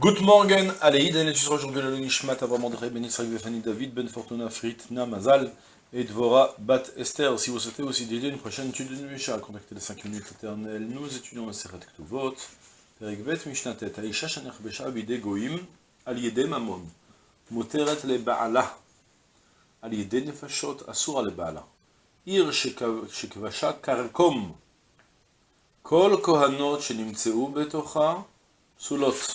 Good morning, allez, et tu seras aujourd'hui le Nishmat Avram André Ben Israël Befani David Ben Fortuna Frit Namazal et Dvora Bat Esther. Si vous souhaitez aussi dédier une prochaine étude de Misha, contactez les 5 minutes éternelles. Nous étudions le Seret Ktuvot, Perek Bet Mishnatet, Aisha Shanech Besha Bide Goim, Al Yede Mamon, Moteret Le Baala, Al Yede Nefashot Asura Le Baala, Ir Shekvasha Karkom, Kol Kohanot Shenimtseu Betocha, Sulot.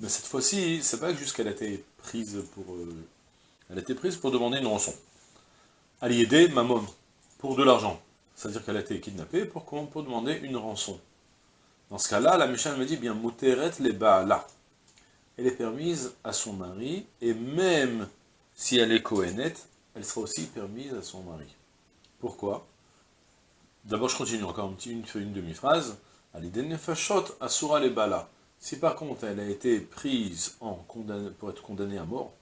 Mais cette fois-ci, c'est pas juste qu'elle a été prise pour... Euh, elle a été prise pour demander une rançon. ma Mamon, pour de l'argent. C'est-à-dire qu'elle a été kidnappée pour, pour demander une rançon. Dans ce cas-là, la Mishnah me dit bien, Muteret les là. Elle est permise à son mari, et même si elle est cohénette, elle sera aussi permise à son mari. Pourquoi? D'abord, je continue encore une, demi-phrase. Alidé nefashot asura les là. Si par contre elle a été prise pour être condamnée à mort,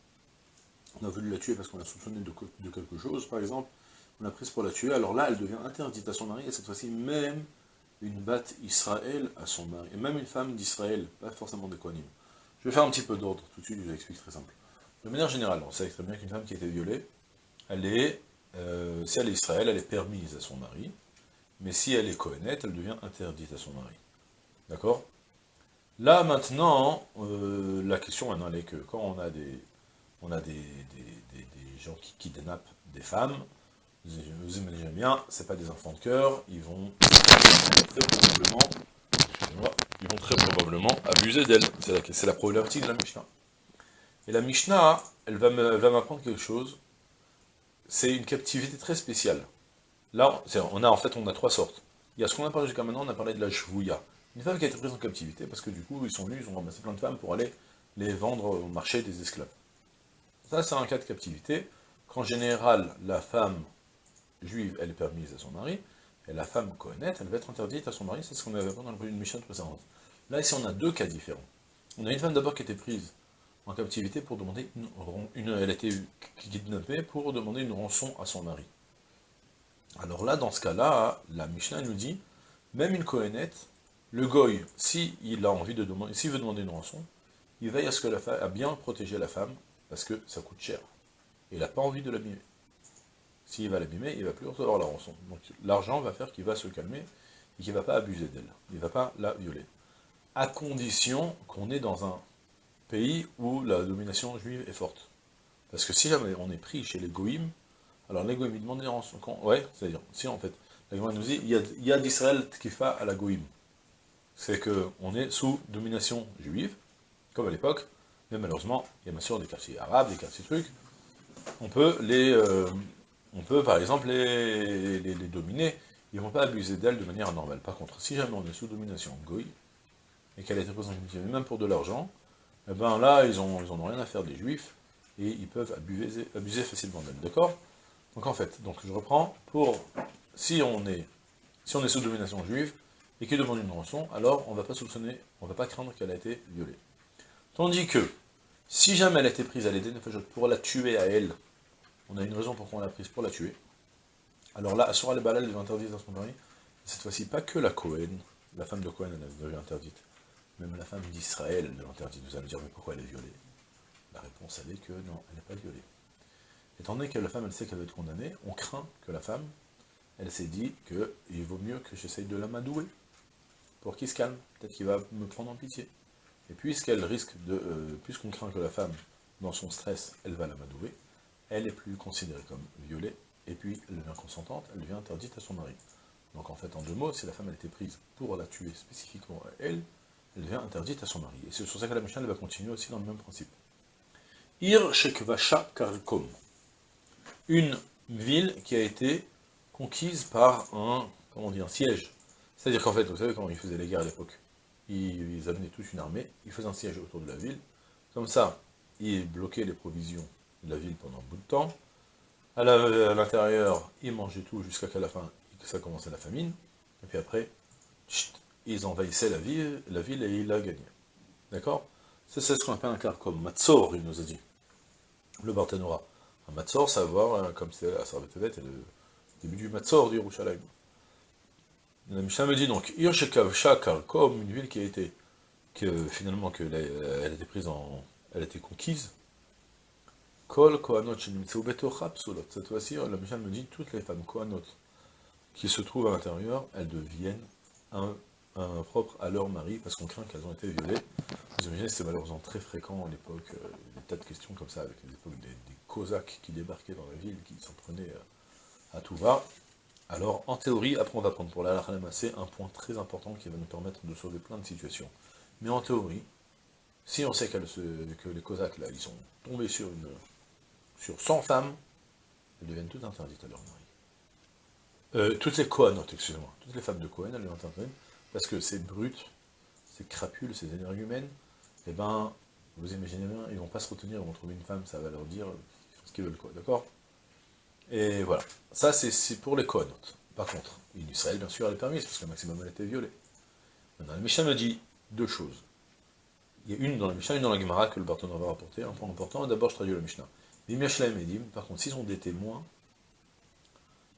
on a voulu la tuer parce qu'on l'a soupçonné de, quelque chose, par exemple, on l'a prise pour la tuer, alors là elle devient interdite à son mari, et cette fois-ci même une batte Israël à son mari, et même une femme d'Israël, pas forcément des Kohanim. Je vais faire un petit peu d'ordre tout de suite, je vous explique très simple. De manière générale, on sait très bien qu'une femme qui a été violée, elle est, euh, si elle est Israël, elle est permise à son mari, mais si elle est Kohenet, elle devient interdite à son mari. D'accord? Là, maintenant, euh, la question maintenant, elle est que quand on a des, on a des, gens qui kidnappent des femmes, vous imaginez bien, c'est pas des enfants de cœur, ils vont très probablement, ils vont très probablement abuser d'elles. C'est la, problématique de la Mishnah. Et la Mishnah, elle va m'apprendre quelque chose, c'est une captivité très spéciale. Là, on a en fait on a trois sortes. Il y a ce qu'on a parlé jusqu'à maintenant, on a parlé de la shvouya. Une femme qui a été prise en captivité, parce que du coup, ils sont venus, ils ont ramassé plein de femmes pour aller les vendre au marché des esclaves. Ça, c'est un cas de captivité, qu'en général, la femme juive, elle est permise à son mari, et la femme cohonnête, elle va être interdite à son mari, c'est ce qu'on avait dans une mission précédente. Là, ici, on a deux cas différents. On a une femme d'abord qui été prise en captivité pour demander une, elle a été kidnappée pour demander une rançon à son mari. Alors là, dans ce cas-là, la Mishnah nous dit, même une cohonnette, le goy, s'il a envie de demander, s'il veut demander une rançon, il veille à ce que la bien protégé la femme, parce que ça coûte cher. Il n'a pas envie de l'abîmer. S'il va l'abîmer, il ne va plus recevoir la rançon. Donc l'argent va faire qu'il va se calmer, et qu'il ne va pas abuser d'elle. Il ne va pas la violer. À condition qu'on est dans un pays où la domination juive est forte. Parce que si jamais on est pris chez les goïms, alors les goïms, ils demandent une rançon. ouais, c'est-à-dire, si en fait, la nous dit, il y a, a d'Israël fait à la goïm c'est qu'on est sous domination juive, comme à l'époque, mais malheureusement, il y a bien sûr des quartiers arabes, des quartiers trucs, on peut les, euh, on peut par exemple les, dominer, ils ne vont pas abuser d'elles de manière normale. Par contre, si jamais on est sous domination goy, et qu'elle est représentative, même pour de l'argent, eh ben là, ils ils ont rien à faire des juifs, et ils peuvent abuser, facilement d'elles, d'accord? Donc en fait, donc je reprends, pour, si on est, si on est sous domination juive, et qui demande une rançon, alors on ne va pas soupçonner, on ne va pas craindre qu'elle a été violée. Tandis que, si jamais elle a été prise à l'aider pour la tuer à elle, on a une raison pourquoi on l'a prise pour la tuer, alors là, Asura le Balal devient interdite dans son mari, cette fois-ci pas que la Cohen, la femme de Cohen elle devient interdite, même la femme d'Israël devient interdite, vous allez me dire mais pourquoi elle est violée? La réponse elle est que non, elle n'est pas violée. Étant donné que la femme elle sait qu'elle va être condamnée, on craint que la femme, elle s'est dit qu'il vaut mieux que j'essaye de l'amadouer, pour qu'il se calme, peut-être qu'il va me prendre en pitié. Et puisqu'elle risque de, euh, puisqu'on craint que la femme, dans son stress, elle va l'amadouer, elle est plus considérée comme violée, et puis elle devient consentante, elle devient interdite à son mari. Donc en fait, en deux mots, si la femme a été prise pour la tuer spécifiquement à elle, elle devient interdite à son mari. Et c'est sur ça que la Mishnah va continuer aussi dans le même principe. Ir Shekvasha Karkom. Une ville qui a été conquise par un, comment un siège. C'est-à-dire qu'en fait, vous savez comment ils faisaient les guerres à l'époque ils, amenaient toute une armée, ils faisaient un siège autour de la ville, comme ça, ils bloquaient les provisions de la ville pendant un bout de temps, à l'intérieur, ils mangeaient tout jusqu'à qu'à la fin, ça commençait la famine, et puis après, ils envahissaient la ville, la ville et ils la gagnaient. D'accord? C'est ce qu'on appelle un car comme Matzor, il nous a dit. Le Barthénora. Un Matzor, savoir, euh, comme c'est la Sarvetevet, et le début du Matzor du Yerushalayim. La Mishnah me dit donc, Irshekav comme une ville qui a été, que finalement, que elle, a été prise en, elle a été conquise, Kol Cette fois-ci, la Mishnah me dit, toutes les femmes Kohanot qui se trouvent à l'intérieur, elles deviennent un, à leur mari, parce qu'on craint qu'elles ont été violées. Vous imaginez, c'était malheureusement très fréquent à l'époque, euh, des tas de questions comme ça, avec l'époque des, des, Cosaques qui débarquaient dans la ville, qui s'en prenaient euh, à tout va. Alors, en théorie, après on va prendre pour la c'est un point très important qui va nous permettre de sauver plein de situations. Mais en théorie, si on sait que les Cosaques, là, ils sont tombés sur, une, sur 100 femmes, elles deviennent toutes interdites à leur mari. Euh, toutes les Kohanotes, excusez-moi, toutes les femmes de Cohen, elles deviennent interdites, parce que c'est brut, ces crapules, ces énergumènes, eh ben, vous imaginez bien, ils vont pas se retenir, ils vont trouver une femme, ça va leur dire ce qu'ils veulent, quoi, d'accord? Et voilà. Ça, c'est pour les Kohanotes. Par contre, une Israël, bien sûr, elle est permise, parce que le maximum, elle a été violée. Maintenant, la Mishnah me dit deux choses. Il y a une dans la Mishnah, une dans la Gemara, que le Barton va rapporter, un point important, d'abord, je traduis la Mishnah. Edim, par contre, s'ils ont des témoins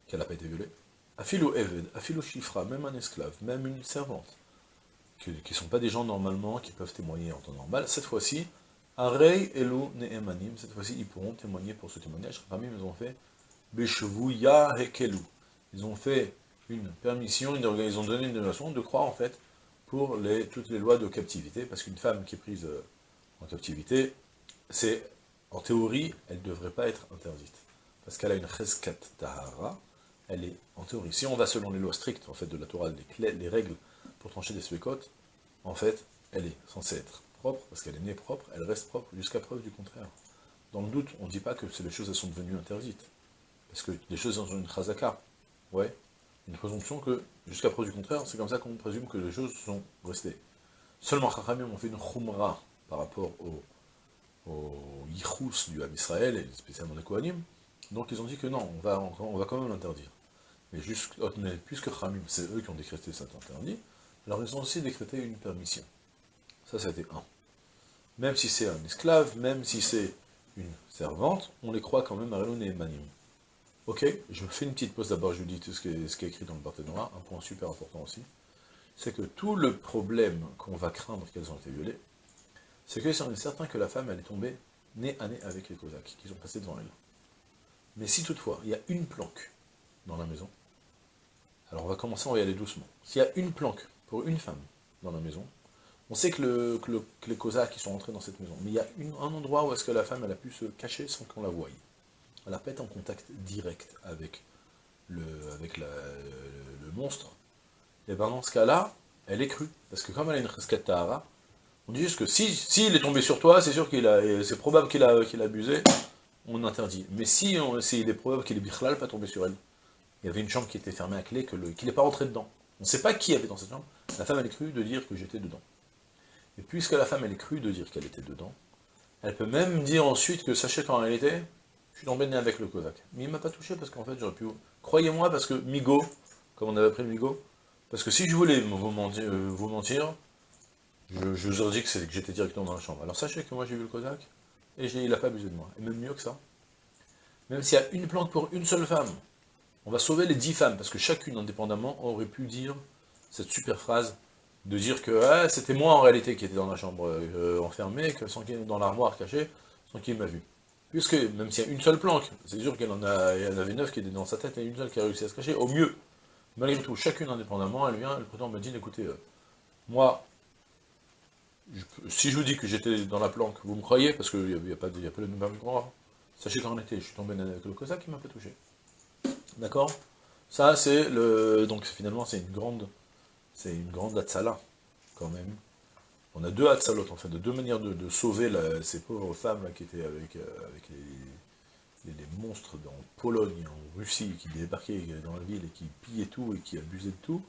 qu'elle n'a pas été violée, Afilo Eved, Afilo Shifra, même un esclave, même une servante, qui ne sont pas des gens normalement qui peuvent témoigner en temps normal, cette fois-ci, Arei Elu Ne'emanim, cette fois-ci, ils pourront témoigner pour ce témoignage. Parmi ils ont fait Beshvuya Hekelu. Ils ont fait une permission, ils ont donné une donation de croire en fait pour toutes les lois de captivité, parce qu'une femme qui est prise euh, en captivité, c'est, en théorie, elle ne devrait pas être interdite, parce qu'elle a une cheskat tahara, elle est, en théorie, si on va selon les lois strictes, en fait, de la Torah, les, les règles pour trancher des spécotes, en fait, elle est censée être propre, parce qu'elle est née propre, elle reste propre, jusqu'à preuve du contraire. Dans le doute, on ne dit pas que les choses sont devenues interdites, parce que les choses ont une chazaka, ouais, une présomption que, jusqu'à preuve du contraire, c'est comme ça qu'on présume que les choses sont restées. Seulement, Chachamim ont fait une chumra par rapport au, au du Ham Israël, et spécialement des Kohanim, donc ils ont dit que non, on va, on va quand même l'interdire. Mais, puisque Khamim, c'est eux qui ont décrété cet interdit, alors ils ont aussi décrété une permission. Ça, c'était un. Même si c'est un esclave, même si c'est une servante, on les croit quand même à et Manim. Ok, je fais une petite pause d'abord, je vous dis tout ce qui, est, écrit dans le Barthénora, un point super important aussi, c'est que tout le problème qu'on va craindre qu'elles ont été violées, c'est que c'est certain que la femme, elle est tombée nez à nez avec les Cosaques, qui sont passés devant elle. Mais si toutefois, il y a une planque dans la maison, alors on va commencer, on va y aller doucement. S'il y a une planque pour une femme dans la maison, on sait que, le, les Cosaques sont entrés dans cette maison, mais il y a un endroit où est-ce que la femme a pu se cacher sans qu'on la voie. Elle n'a pas été en contact direct avec le, monstre. Et bien dans ce cas-là, elle est crue. Parce que comme elle a une resquette on dit juste que si, si est tombé sur toi, c'est sûr qu'il a, c'est probable qu'il a, qu'il a abusé, on interdit. Mais si, il est probable qu'il est bichlal pas tombé sur elle, il y avait une chambre qui était fermée à clé, qu'il n'est pas rentré dedans. On ne sait pas qui avait dans cette chambre. La femme, elle est crue de dire que j'étais dedans. Et puisque la femme, elle est crue de dire qu'elle était dedans, elle peut même dire ensuite que, sachez quand elle était, je suis tombé avec le Kozak. Mais il m'a pas touché parce qu'en fait, j'aurais pu... Croyez-moi, parce que Migo, comme on avait appris Migo, parce que si je voulais vous mentir, euh, je, vous aurais dit que, j'étais directement dans la chambre. Alors sachez que moi, j'ai vu le Kozak, et il n'a pas abusé de moi. Et même mieux que ça, même s'il y a une planque pour une seule femme, on va sauver les dix femmes, parce que chacune, indépendamment, aurait pu dire cette super phrase, de dire que ah, c'était moi en réalité qui était dans la chambre euh, enfermée, que sans dans l'armoire cachée, sans qu'il m'a vu. Puisque, même s'il y a une seule planque, c'est sûr qu'elle en, avait neuf qui étaient dans sa tête, et une seule qui a réussi à se cacher, au mieux. Malgré tout, chacune indépendamment, elle vient, le président me dit, écoutez, euh, moi, si je vous dis que j'étais dans la planque, vous me croyez Parce qu'il n'y a, a pas de même croire. Sachez qu'en été, je suis tombé avec le Cossack qui m'a pas touché. D'accord? Ça, c'est le... Donc, finalement, c'est une grande... C'est une grande Hatsala, quand même. On a deux Hatsalot, en fait, de deux manières de, sauver ces pauvres femmes qui étaient avec, euh, les, monstres en Pologne, en Russie, qui débarquaient dans la ville et qui pillaient tout et qui abusaient de tout.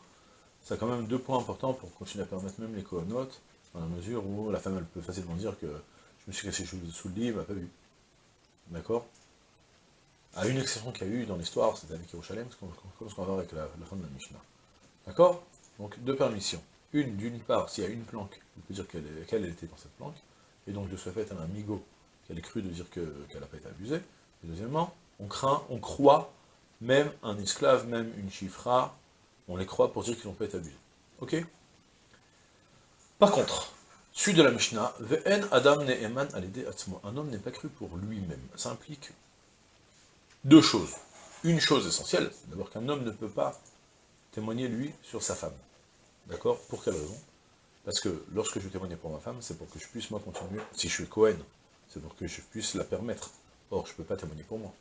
ça a quand même deux points importants pour continuer à permettre même les conotes, dans la mesure où la femme, peut facilement dire que je me suis cassé sous le lit, elle m'a pas vu. D'accord? À une exception qu'il y a eu dans l'histoire, c'était avec Yerushalem, comme ce qu'on va voir avec la, fin de la Mishnah. D'accord? Donc, deux permissions. Une, d'une part, s'il y a une planque, on peut dire qu'elle était dans cette planque, et donc de ce fait, elle a un migot qu'elle est cru de dire qu'elle n'a pas été abusée. Deuxièmement, on craint, on croit, même un esclave, même une chifra, on les croit pour dire qu'ils n'ont pas été abusés. Ok? Par contre, suite de la Mishnah, Ve'en Adam Ne'eman Un homme n'est pas cru pour lui-même. Ça implique deux choses. Une chose essentielle, c'est d'abord qu'un homme ne peut pas témoigner, lui, sur sa femme. D'accord? Pour quelle raison? Parce que lorsque je témoigne pour ma femme, c'est pour que je puisse, moi, continuer. Si je suis Cohen, c'est pour que je puisse la permettre. Or, je ne peux pas témoigner pour moi.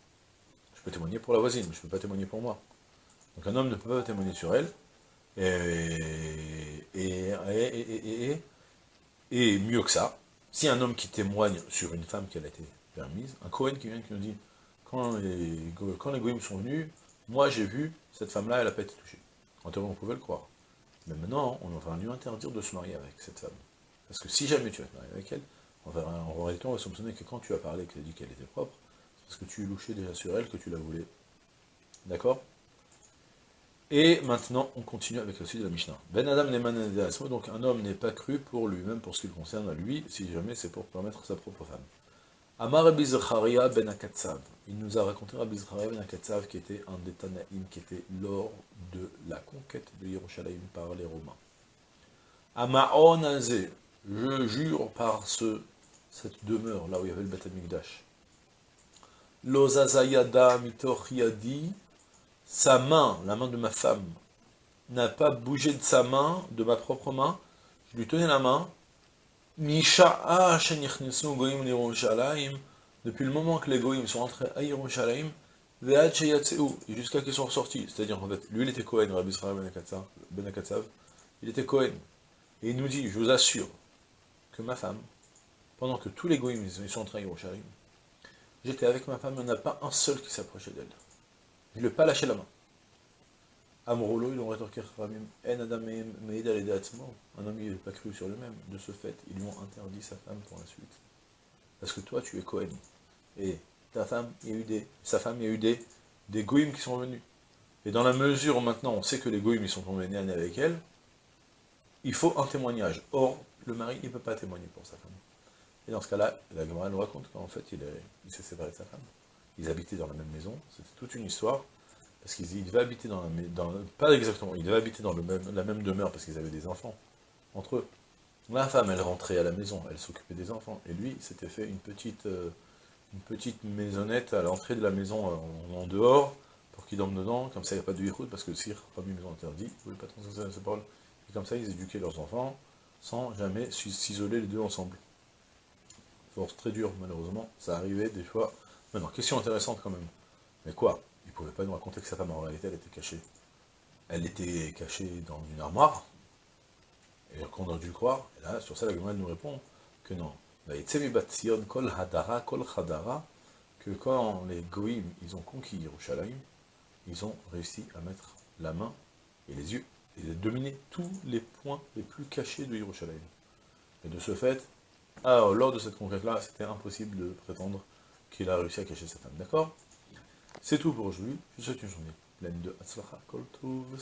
Je peux témoigner pour la voisine, mais je ne peux pas témoigner pour moi. Donc un homme ne peut pas témoigner sur elle, et, mieux que ça, si un homme qui témoigne sur une femme qui a été permise, un Cohen qui vient qui nous dit, quand les, quand sont venus, moi j'ai vu, cette femme-là, elle n'a pas été touchée. En théorie, on pouvait le croire. Maintenant, on va lui interdire de se marier avec cette femme. Parce que si jamais tu vas te marier avec elle, on va, en réalité, on va soupçonner que quand tu as parlé, que tu as dit qu'elle était propre, c'est parce que tu louchais déjà sur elle, que tu la voulais. D'accord? Et maintenant, on continue avec le suite de la Mishnah. Ben Adam donc un homme n'est pas cru pour lui-même, pour ce qui le concerne à lui, si jamais c'est pour permettre sa propre femme. Amar Rabbi ben Akatsav. Il nous a raconté Rabbi ben Akatsav, qui était un des Tanaïm, qui était lors de la conquête de Yerushalayim par les Romains. Amaon Azé, je jure par ce, cette demeure, là où il y avait le Beth Amikdash. Lozazayada mitochiadi, sa main, la main de ma femme, n'a pas bougé de sa main, de ma propre main, je lui tenais la main, depuis le moment que les goyim sont entrés à Yerushalayim, jusqu'à qu'ils sont ressortis. C'est-à-dire, en fait, lui, il était Cohen, Rabbi Israël Ben Akatsav, il était Cohen. Et il nous dit, je vous assure, que ma femme, pendant que tous les goïms sont entrés à Yerushalayim, j'étais avec ma femme, il n'y en a pas un seul qui s'approchait d'elle. Il ne pas lâché la main. Amrolo, ils ont rétorqué En Adam Un homme, il n'est pas cru sur lui-même. De ce fait, ils lui ont interdit sa femme pour la suite. Parce que toi, tu es Cohen. Et ta femme, il y a eu des, sa femme, il y a eu des, des qui sont venus. Et dans la mesure où maintenant on sait que les goïms ils sont venus avec elle, il faut un témoignage. Or, le mari, il ne peut pas témoigner pour sa femme. Et dans ce cas-là, la Gemara nous raconte qu'en fait, il, s'est séparé de sa femme. Ils habitaient dans la même maison, c'était toute une histoire, parce qu'il devait habiter dans la pas exactement, il devait habiter dans le même, la même demeure, parce qu'ils avaient des enfants, entre eux. Ma femme, elle rentrait à la maison, elle s'occupait des enfants, et lui, s'était fait une petite, euh, maisonnette à l'entrée de la maison, euh, en, dehors, pour qu'il dorme dedans, comme ça il n'y a pas de route, parce que si une maison interdite, vous ne pouvez pas transmettre sa parole. Et comme ça, ils éduquaient leurs enfants, sans jamais s'isoler les deux ensemble. Force très dure, malheureusement, ça arrivait des fois. Maintenant, question intéressante quand même. Mais quoi? Il ne pouvait pas nous raconter que sa femme, en réalité, elle était cachée. Elle était cachée dans une armoire, et qu'on aurait dû croire. Et là, sur ça, la Gemara nous répond que non. kol hadara kol que quand les goïms, ils ont conquis Yerushalayim, ils ont réussi à mettre la main et les yeux il a dominé tous les points les plus cachés de Yerushalayim. Et de ce fait, alors, lors de cette conquête-là, c'était impossible de prétendre qu'il a réussi à cacher sa femme. D'accord? C'est tout pour aujourd'hui. Je vous souhaite une journée pleine de Hatzlacha Kol Tuv